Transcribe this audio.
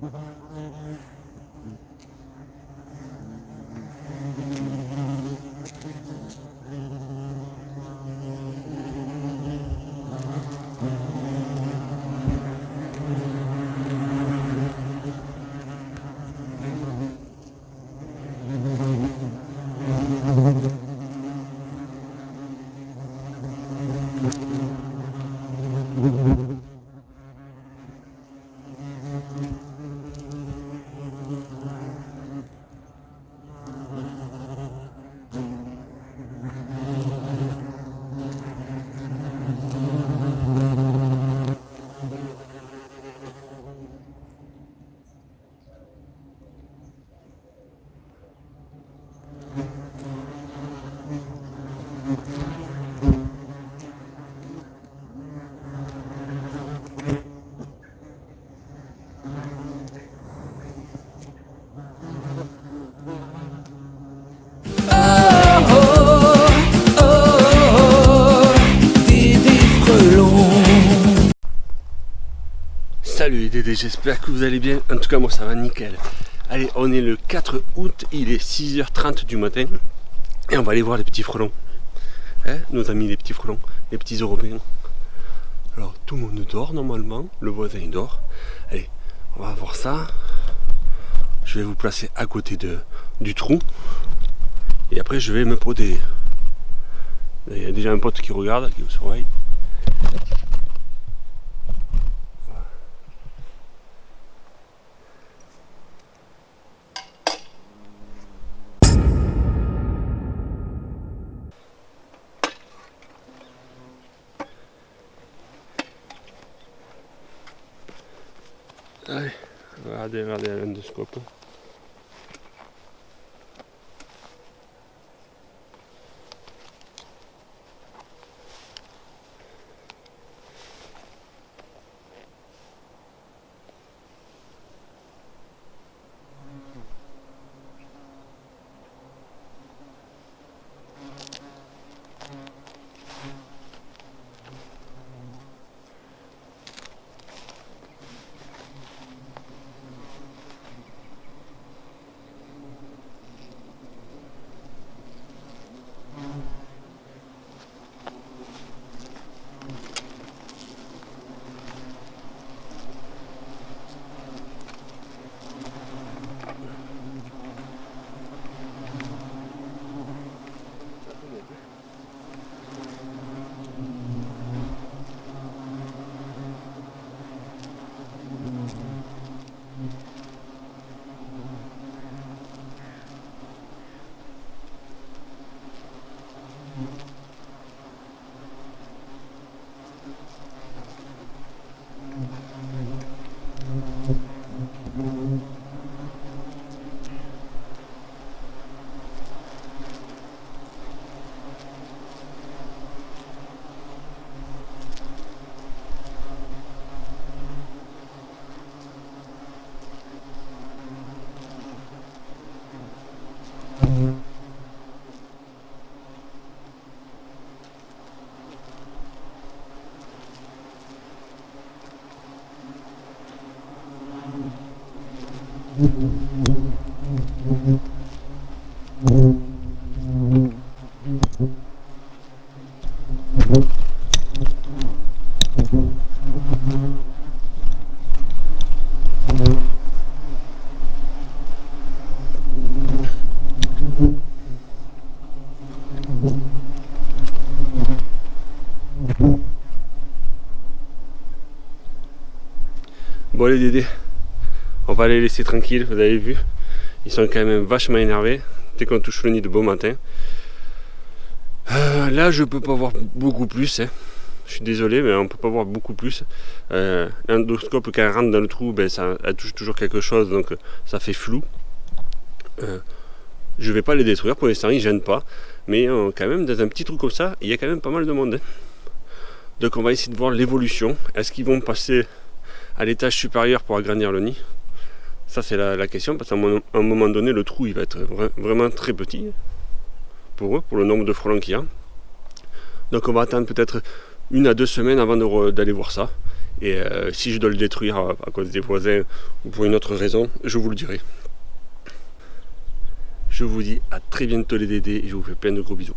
Mm-hmm. Salut Dédé, j'espère que vous allez bien. En tout cas, moi ça va nickel. Allez, on est le 4 août, il est 6h30 du matin. Et on va aller voir les petits frelons. Hein, nos amis les petits frelons, les petits européens. Alors, tout le monde dort normalement. Le voisin il dort. Allez, on va voir ça. Je vais vous placer à côté de, du trou. Et après, je vais me protéger. Il y a déjà un pote qui regarde, qui vous surveille. Der. det er det, det underskåpet. L'endoscope. Bon les Dédés, on va les laisser tranquilles, vous avez vu. Ils sont quand même vachement énervés dès qu'on touche le nid de beau matin. Euh, là je peux pas voir beaucoup plus. Hein. Je suis désolé mais on peut pas voir beaucoup plus. Euh, L'endoscope quand elle rentre dans le trou, ben, ça, elle touche toujours quelque chose donc ça fait flou. Euh, je vais pas les détruire pour l'instant, ils gênent pas. Mais euh, quand même dans un petit trou comme ça, il y a quand même pas mal de monde. Hein. Donc on va essayer de voir l'évolution. Est-ce qu'ils vont passer à l'étage supérieur pour agrandir le nid? Ça c'est la, question parce qu'à un moment donné le trou il va être vraiment très petit pour eux, pour le nombre de frelons qu'il y a. Donc on va attendre peut-être une à deux semaines avant d'aller voir ça. Et euh, si je dois le détruire à, cause des voisins ou pour une autre raison, je vous le dirai. Je vous dis à très bientôt les Dédés et je vous fais plein de gros bisous.